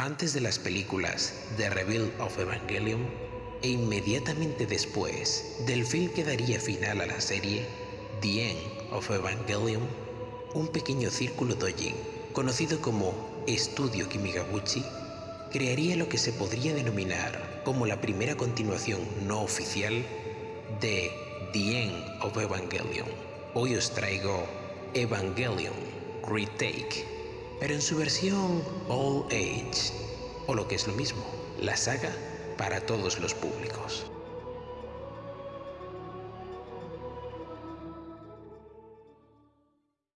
Antes de las películas The Reveal of Evangelion e inmediatamente después del film que daría final a la serie The End of Evangelion, un pequeño círculo dojin conocido como Estudio Kimigabuchi crearía lo que se podría denominar como la primera continuación no oficial de The End of Evangelion. Hoy os traigo Evangelion Retake, pero en su versión All Age, o lo que es lo mismo, la saga para todos los públicos.